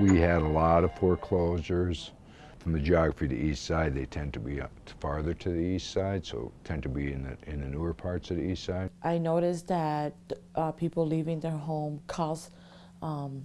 We had a lot of foreclosures. From the geography to the east side, they tend to be up farther to the east side, so tend to be in the, in the newer parts of the east side. I noticed that uh, people leaving their home cause um,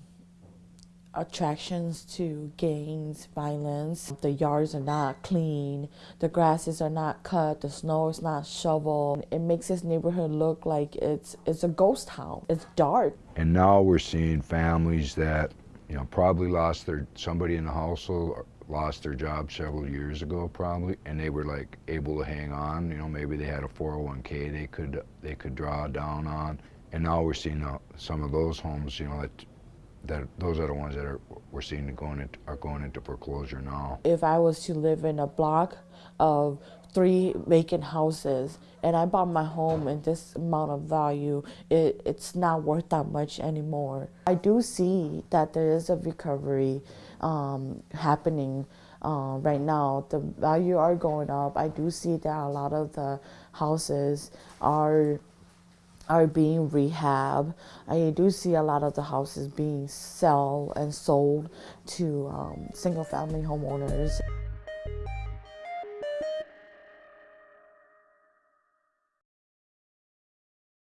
attractions to gangs, violence. The yards are not clean, the grasses are not cut, the snow is not shoveled. It makes this neighborhood look like it's it's a ghost town. It's dark. And now we're seeing families that, you know, probably lost their, somebody in the household lost their job several years ago probably, and they were like able to hang on, you know, maybe they had a 401k they could, they could draw down on. And now we're seeing uh, some of those homes, you know, that that those are the ones that are we're seeing going into, are going into foreclosure now. If I was to live in a block of three vacant houses and I bought my home in this amount of value, it, it's not worth that much anymore. I do see that there is a recovery um, happening uh, right now. The value are going up. I do see that a lot of the houses are are being rehab. I do see a lot of the houses being sell and sold to um, single family homeowners.